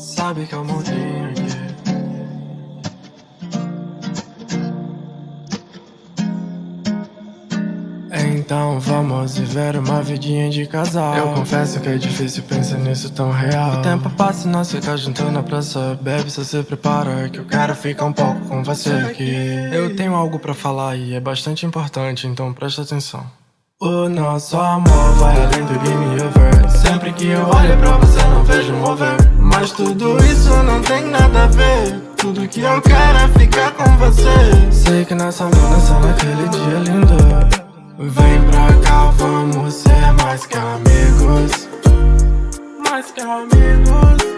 Sabe que eu montei aqui Então vamos viver uma vidinha de casal. Eu confesso que é difícil pensar nisso tão real. O tempo passa e nós fica junto na praça. Bebe, só se prepara que eu quero ficar um pouco com você aqui. Eu tenho algo pra falar e é bastante importante, então presta atenção. O nosso amor vai além do game over. Sempre que eu olho pra você não vejo um over Mas tudo isso não tem nada a ver. Tudo que eu quero é ficar com você. Sei que nessa mudança naquele dia lindo. Vem pra cá, vamos ser mais que amigos. Mais que amigos.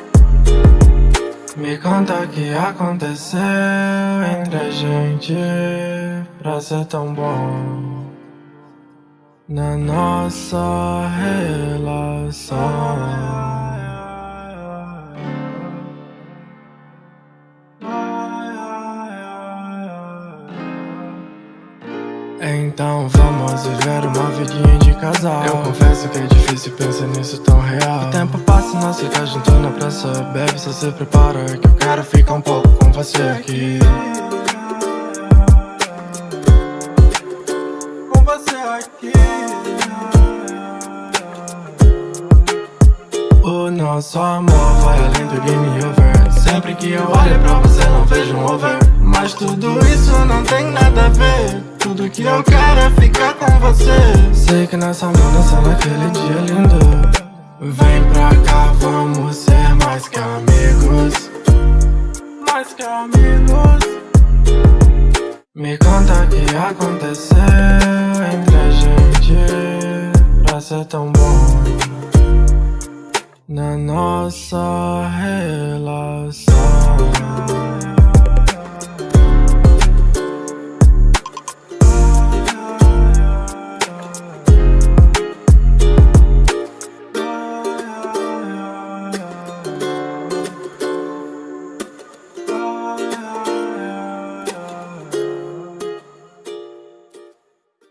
Me conta o que aconteceu entre a gente Pra ser tão bom. Na nossa relação Então vamos viver uma vidinha de casal. Eu confesso que é difícil pensar nisso tão real. O tempo passa e nós fica junto na praça. Baby, só se prepara que eu quero ficar um pouco com você aqui. Com você aqui. O nosso amor vai além do game over. Sempre que eu olho pra você não vejo um over. Mas tudo isso que eu quero é ficar com você. Sei que nessa mudança naquele dia lindo. Vem pra cá, vamos ser mais que amigos. Mais que amigos. Me conta o que aconteceu entre a gente Pra ser tão bom. Na nossa relação